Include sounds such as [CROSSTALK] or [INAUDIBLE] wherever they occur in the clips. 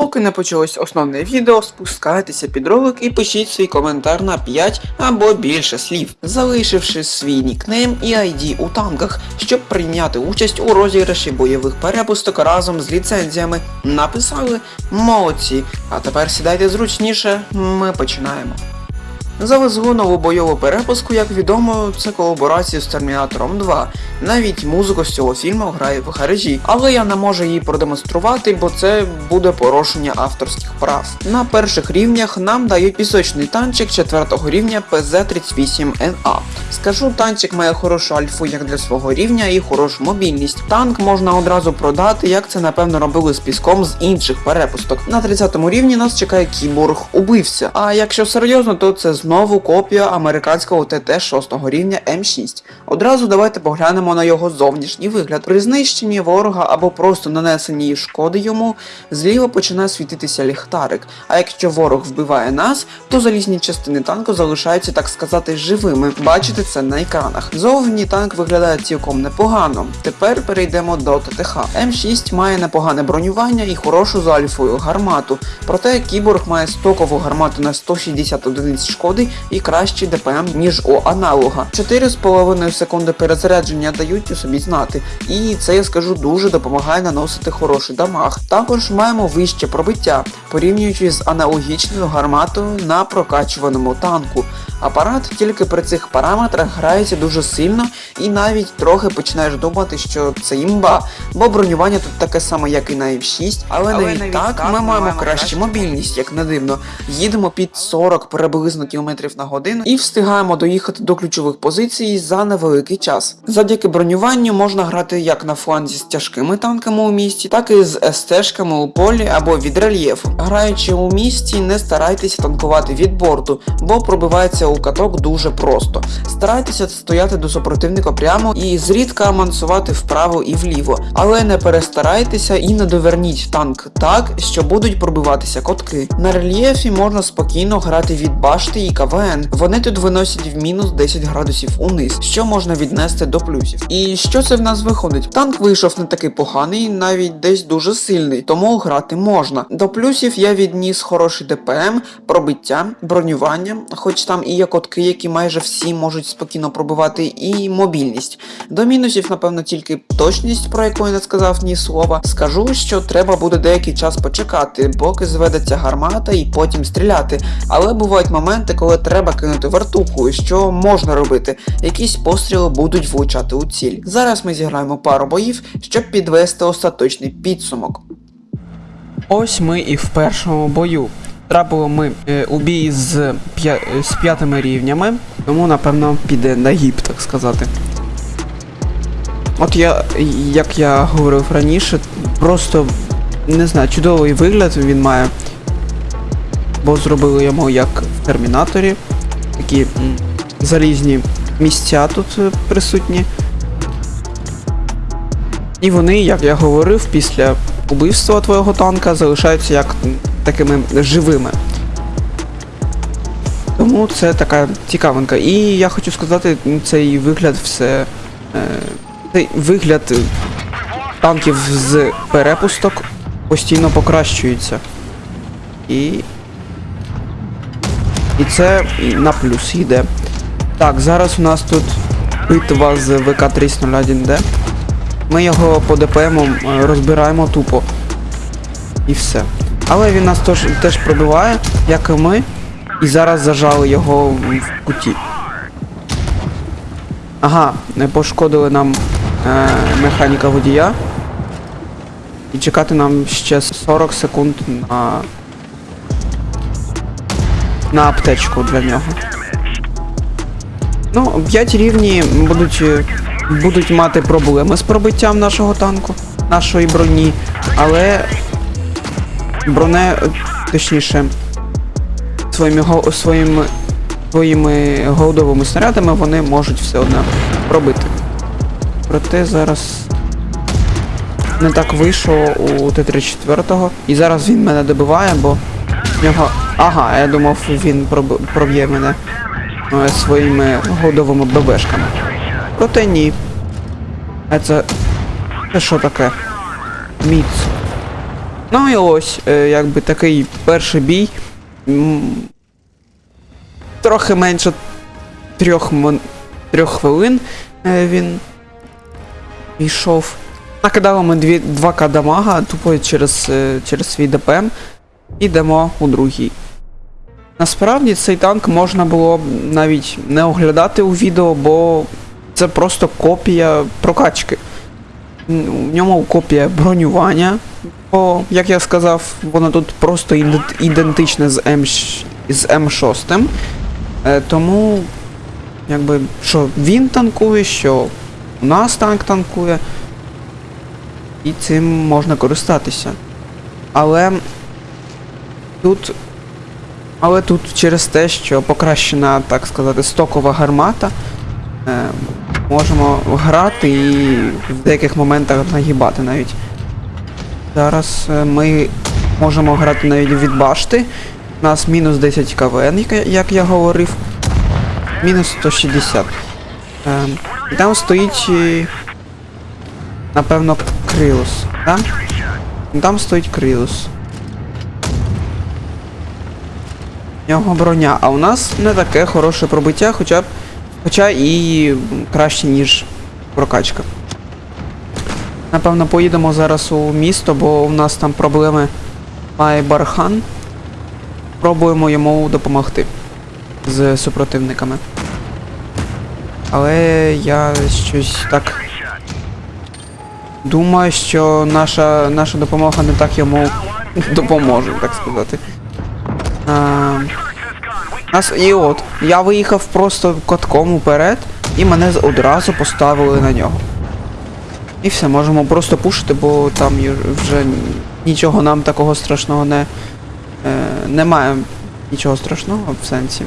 Поки не почалось основне відео, спускайтеся під ролик і пишіть свій коментар на 5 або більше слів, залишивши свій нікнейм і ID у танках, щоб прийняти участь у розіграші бойових перепусток разом з ліцензіями. Написали молодці. А тепер сідайте зручніше, ми починаємо. Завезли нову бойову перепуску, як відомо, це колаборація з Термінатором 2. Навіть музику з цього фільму грає в гаражі, але я не можу її продемонструвати, бо це буде порушення авторських прав. На перших рівнях нам дають пісочний танчик 4 рівня PZ38NA. Скажу, танчик має хорошу альфу як для свого рівня і хорошу мобільність. Танк можна одразу продати, як це напевно робили з піском з інших перепусток. На 30 рівні нас чекає кіборг убивця. А якщо серйозно, то це знову копія американського ТТ 6 рівня М6. Одразу давайте поглянемо на його зовнішній вигляд. При знищенні ворога або просто нанесенні шкоди йому, зліва починає світитися ліхтарик. А якщо ворог вбиває нас, то залізні частини танку залишаються, так сказати, живими. Бачите це на екранах. Зовні танк виглядає цілком непогано. Тепер перейдемо до ТТХ. М6 має непогане бронювання і хорошу за альфою гармату. Проте кіборг має стокову гармату на 160 одиниць шкоди і кращий ДПМ, ніж у аналога. 4,5 секунди перезарядження дають у собі знати, і це я скажу дуже допомагає наносити хороший дамаг. Також маємо вище пробиття, порівнюючи з аналогічною гарматою на прокачуваному танку. Апарат тільки при цих параметрах грається дуже сильно і навіть трохи починаєш думати, що це імба, бо бронювання тут таке саме, як і на F6, але, Але навіть, так, так ми маємо кращу мобільність, як не дивно. Їдемо під 40 приблизно кілометрів на годину і встигаємо доїхати до ключових позицій за невеликий час. Завдяки бронюванню можна грати як на фланзі з тяжкими танками у місті, так і з СТ-шками у полі або від рельєфу. Граючи у місті, не старайтеся танкувати від борту, бо пробивається у каток дуже просто. Старайтеся стояти до супротивника прямо і зрідка мансувати вправо і вліво, але не перестарайтеся і не доверніть танк так, що будуть пробиватися котки. На рельєфі можна спокійно грати від башти і КВН. Вони тут виносять в мінус 10 градусів униз, що можна віднести до плюсів. І що це в нас виходить? Танк вийшов не такий поганий, навіть десь дуже сильний, тому грати можна. До плюсів я відніс хороший ДПМ, пробиття, бронювання, хоч там і є котки, які майже всі можуть спокійно пробивати, і мобільність. До мінусів, напевно, тільки точність, про яку я не сказав ні слова. Скажу, що треба буде деякий час почекати, поки зведеться гармата і потім стріляти. Але бувають моменти, коли треба кинути вертуху, що можна робити. Якісь постріли будуть влучати у ціль. Зараз ми зіграємо пару боїв, щоб підвести остаточний підсумок. Ось ми і в першому бою. Трапили ми е, у бій з, п'я... з п'ятими рівнями, тому напевно піде на гіп, так сказати. От я, як я говорив раніше, просто не знаю, чудовий вигляд він має. Бо зробили йому як в Термінаторі. Такі залізні місця тут е, присутні. І вони, як я говорив, після убивства твого танка залишаються як такими живими. Тому це така цікавинка. І я хочу сказати, цей вигляд все. Е, цей вигляд е, танків з перепусток постійно покращується. І. І це на плюс йде. Так, зараз у нас тут битва з ВК-301D. Ми його по ДПМу е, розбираємо тупо. І все. Але він нас теж, теж пробиває, як і ми. І зараз зажали його в куті. Ага, не пошкодили нам е, механіка водія. І чекати нам ще 40 секунд на. На аптечку для нього. Ну, 5 рівні будуть, е, будуть мати проблеми з пробиттям нашого танку, нашої броні, але броне, е, точніше, своїми, своїми, своїми голдовими снарядами вони можуть все одно пробити. Проте зараз не так вийшло у Т-34. І зараз він мене добиває, бо в нього. Ага, я думав, він проб... проб'є мене е, своїми голдовими ББшками. Проте ні. А це. Це що таке? Міц. Ну і ось, е, якби такий перший бій. Трохи менше трьох, мон- трьох хвилин е, він йшов. Накидали ми дві, 2к дамага тупо через, е, через свій ДПМ. І йдемо у другий. Насправді цей танк можна було б навіть не оглядати у відео, бо це просто копія прокачки. У ньому копія бронювання. Бо, як я сказав, воно тут просто ідентичне з, М, з М6. Е, тому, якби, що він танкує, що у нас танк танкує. І цим можна користатися. Але тут. Але тут через те, що покращена, так сказати, стокова гармата, е, можемо грати і в деяких моментах нагибати навіть. Зараз е, ми можемо грати навіть від башти. У нас мінус 10 КВН, як, я- говорив. Мінус 160. Е, і там стоїть. е, Напевно, Крилус, так? Там стоїть Крилус. У нього броня, а у нас не таке хороше пробиття, хоча б. Хоча і краще, ніж прокачка. Напевно, поїдемо зараз у місто, бо у нас там проблеми має Бархан. Пробуємо йому допомогти з супротивниками. Але я щось так думаю, що наша, наша допомога не так йому допоможе, так сказати. Нас, і от, я виїхав просто катком уперед, і мене одразу поставили на нього. І все, можемо просто пушити, бо там вже нічого нам такого страшного не. Е, немає нічого страшного в сенсі.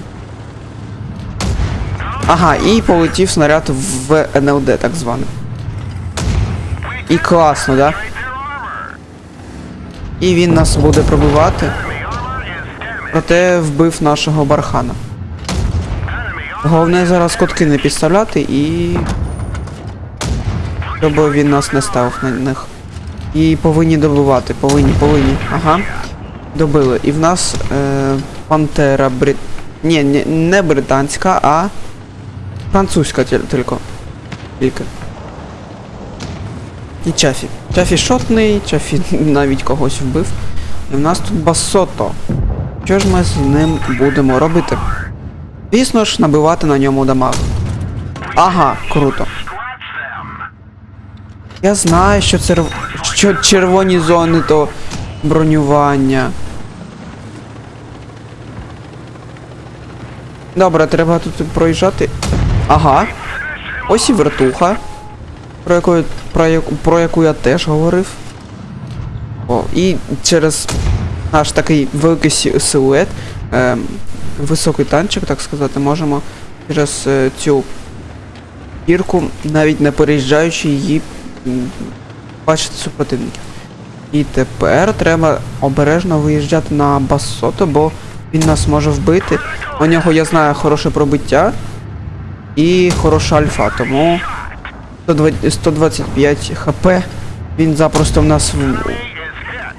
Ага, і полетів снаряд в НЛД, так зване. І класно, да? І він нас буде пробивати. Проте вбив нашого бархана. Головне зараз котки не підставляти і. Щоб він нас не ставив на них. І повинні добивати, повинні, повинні. Ага. Добили. І в нас е, пантера брит. Ні, ні, не британська, а французька тільки. Тільки. І Чафі. Чафі шотний, Чафі [LAUGHS] навіть когось вбив. І в нас тут басото. Що ж ми з ним будемо робити? Звісно ж, набивати на ньому дамаг. Ага, круто. Я знаю, що це що червоні зони то бронювання. Добре, треба тут проїжджати. Ага. Ось і вертуха. Про яку, про, яку, про яку я теж говорив. О, і через наш такий великий силует, е, високий танчик, так сказати, можемо через е, цю гірку, навіть не переїжджаючи її, бачити супротивників. І тепер треба обережно виїжджати на Басото, бо він нас може вбити. У нього, я знаю, хороше пробиття і хороша альфа, тому 125 хп він запросто в нас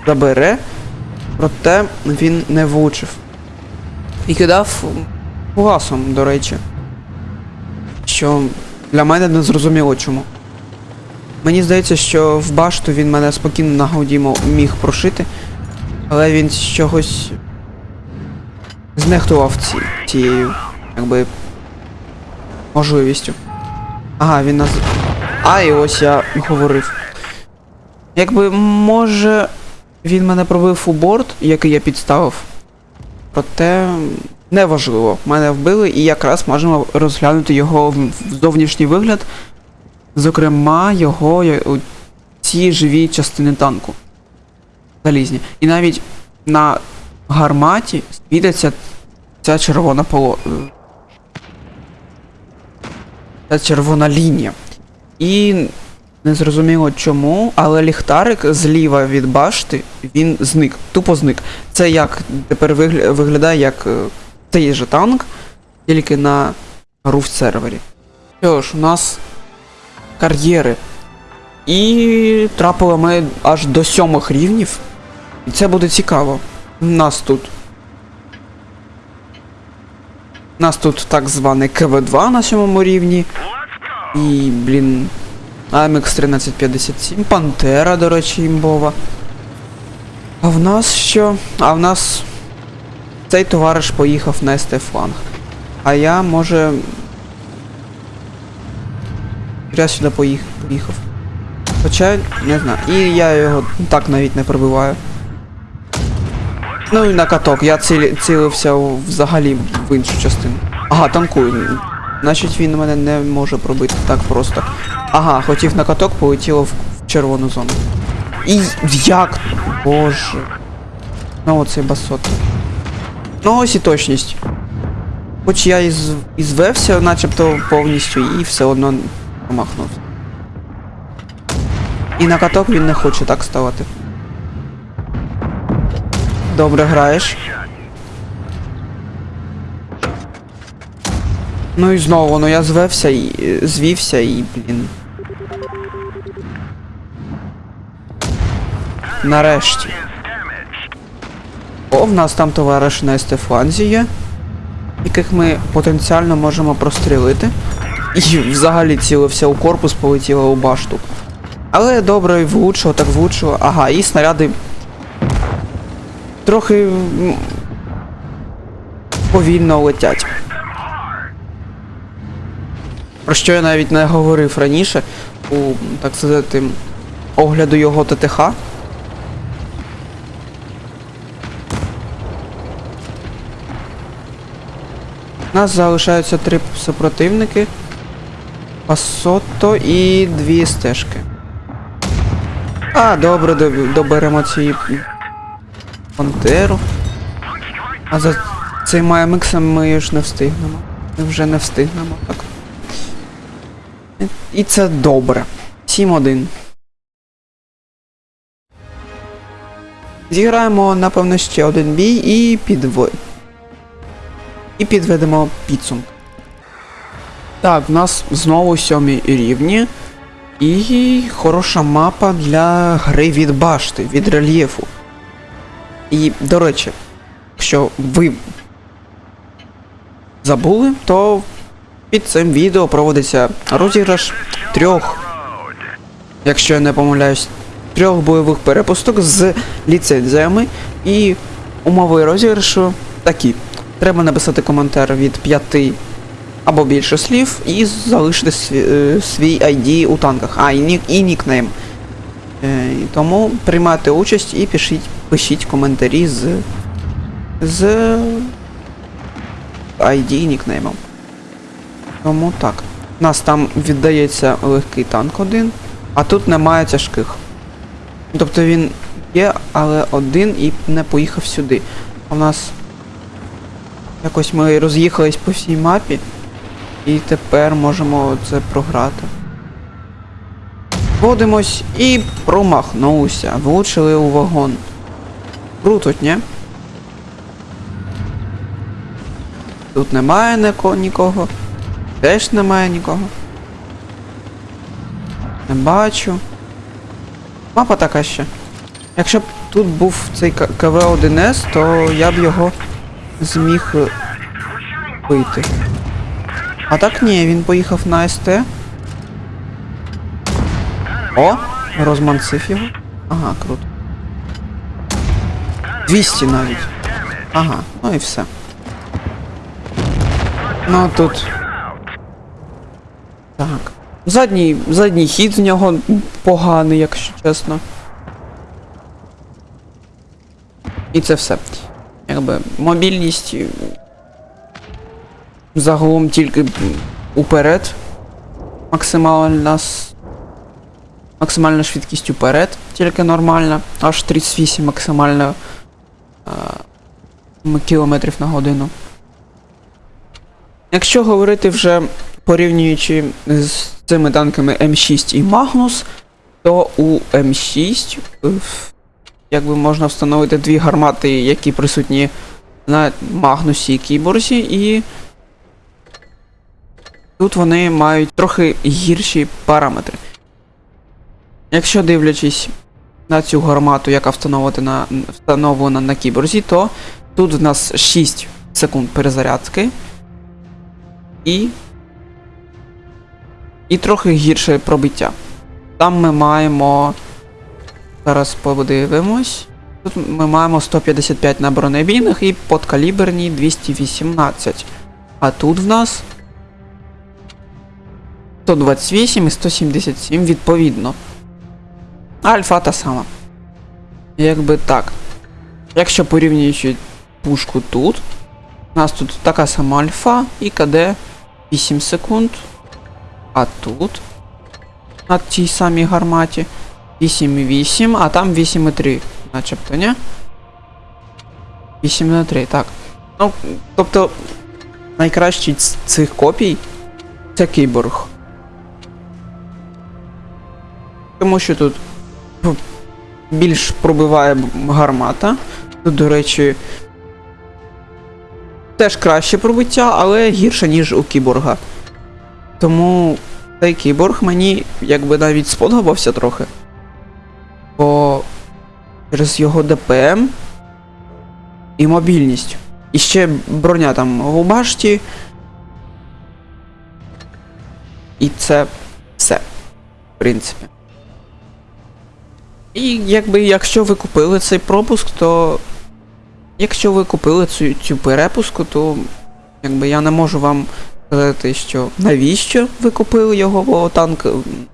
забере, проте він не влучив. І кидав фугасом, до речі. Що для мене не зрозуміло чому. Мені здається, що в башту він мене спокійно на гауді мо- міг прошити, але він з чогось знехтував ці, цією, якби, можливістю. Ага, він нас. А, і ось я говорив. Якби може він мене пробив у борт, який я підставив. Проте неважливо. Мене вбили і якраз можемо розглянути його зовнішній вигляд. Зокрема, його ці живі частини танку. Залізні. І навіть на гарматі світиться ця червона поло. Ця червона лінія. І незрозуміло чому, але ліхтарик зліва від башти, він зник, тупо зник. Це як тепер вигля- виглядає як е, цей же танк, тільки на руф сервері. Що ж, у нас кар'єри. І трапили ми аж до сьомих рівнів. І це буде цікаво. Нас тут. Нас тут так званий КВ-2 на сьомому рівні. І, блін. AMX 1357, Пантера, до речі, імбова. А в нас що? А в нас цей товариш поїхав на СТ фланг. А я, може. Я сюди поїхав. Хоча, не знаю. І я його так навіть не пробиваю. Ну і на каток, я цілі, цілився взагалі в іншу частину. Ага, танкую. Значить він мене не може пробити так просто. Ага, хотів на каток, полетіло в, червону зону. І як? Боже. Ну оцей басот. Ну ось і точність. Хоч я із, ізвевся начебто повністю і все одно промахнувся. І на каток він не хоче так ставати. Добре граєш. Ну і знову, ну я звевся і е, звівся і, блін. Нарешті. О, в нас там товариш на Естефанзі є, яких ми потенціально можемо прострілити. І взагалі цілився у корпус, полетіло у башту. Але добре, влучило, так влучило. Ага, і снаряди трохи повільно летять. Про що я навіть не говорив раніше у, так сказати, огляду його ТТХ. У нас залишаються три супротивники. Пасото і дві стежки. А, добре, доберемо ці пантеру. А за цим АМХом ми ж не встигнемо. Ми вже не встигнемо, так. І- це добре. 7-1. Зіграємо, напевно, ще один бій і підво... І підведемо підсумки. Так, в нас знову сьомі рівні. І хороша мапа для гри від башти, від рельєфу. І, до речі, якщо ви забули, то під цим відео проводиться розіграш трьох, якщо я не помиляюсь, трьох бойових перепусток з ліцензіями. І умови розіграшу такі. Треба написати коментар від 5 або більше слів і залишити свій, е, свій ID у танках. А, і, нік, і нікнейм. Е, тому приймайте участь і пишіть, пишіть коментарі з. з ID і нікнеймом. Тому так. У нас там віддається легкий танк один, а тут немає тяжких. Тобто він є, але один і не поїхав сюди. В нас якось ми роз'їхались по всій мапі. І тепер можемо це програти. Водимось і промахнувся. Влучили у вагон. Круто, ні? Тут немає нікого. Теж немає нікого. Не бачу. Мапа така ще. Якщо б тут був цей КВ-1С, то я б його зміг е, бити. А так ні, він поїхав на СТ. О! Розманцив його. Ага, круто. 200 навіть. Ага, ну і все. Ну тут. Так. Задній, задній хід з нього поганий, якщо чесно. І це все. Якби мобільність загалом тільки уперед. Максимальна максимальна швидкість уперед, тільки нормальна. Аж 38 максимально м- кілометрів на годину. Якщо говорити вже порівнюючи з цими танками М6 і Магнус, то у М6 е, в- якби можна встановити дві гармати, які присутні на Магнусі і Кіборзі, і тут вони мають трохи гірші параметри. Якщо дивлячись на цю гармату, яка встановлена, встановлена на кіборзі, то тут в нас 6 секунд перезарядки. І. І трохи гірше пробиття. Там ми маємо. Зараз подивимось. Тут ми маємо 155 на бронебійних і подкаліберні 218. А тут в нас 128 і 177 відповідно. Альфа та сама. Якби так. Якщо порівнюючи пушку тут, у нас тут така сама альфа і КД 8 секунд. А тут на тій самій гарматі 8,8, а там 8,3, начебто, ні? 8,3, так. Ну, тобто, найкращий з цих копій це кіборг. Тому що тут більш пробиває гармата. Тут, до речі, теж краще пробиття, але гірше, ніж у кіборга. Тому цей кіборг мені якби навіть сподобався трохи. Через його ДПМ і мобільність. І ще броня там у башті. І це все. В принципі. І якби якщо ви купили цей пропуск, то. Якщо ви купили цю, цю перепуску, то якби я не можу вам сказати, що навіщо ви купили його, бо танк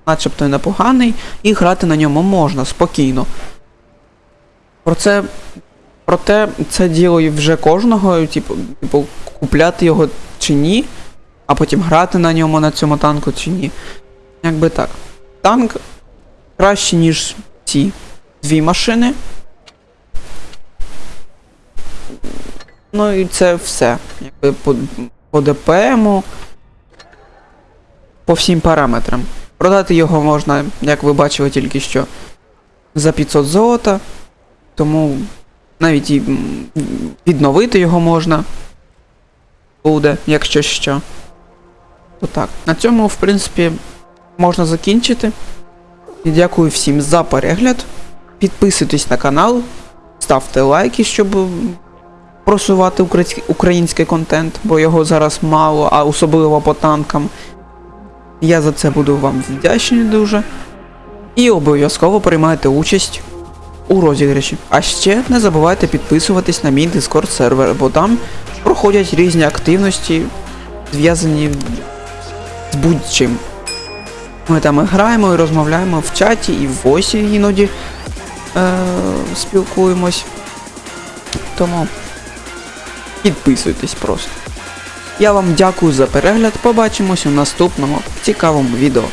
начебто непоганий, і грати на ньому можна спокійно. Про це. Проте це діло вже кожного, типу, типу, купляти його чи ні, а потім грати на ньому на цьому танку чи ні. Якби так. Танк краще, ніж ці дві машини. Ну і це все. Якби по, по ДПМу, по всім параметрам. Продати його можна, як ви бачили тільки що, за 500 золота. Тому навіть і відновити його можна буде, якщо що. То так. На цьому, в принципі, можна закінчити. І дякую всім за перегляд. Підписуйтесь на канал, ставте лайки, щоб просувати український, контент, бо його зараз мало, а особливо по танкам. Я за це буду вам вдячний дуже. І обов'язково приймайте участь у розіграші. А ще не забувайте підписуватись на мій Discord сервер, бо там проходять різні активності, зв'язані з будь-чим. Ми там і граємо і розмовляємо в чаті, і в войсі іноді е- спілкуємось. Тому підписуйтесь просто. Я вам дякую за перегляд. Побачимось у наступному цікавому відео.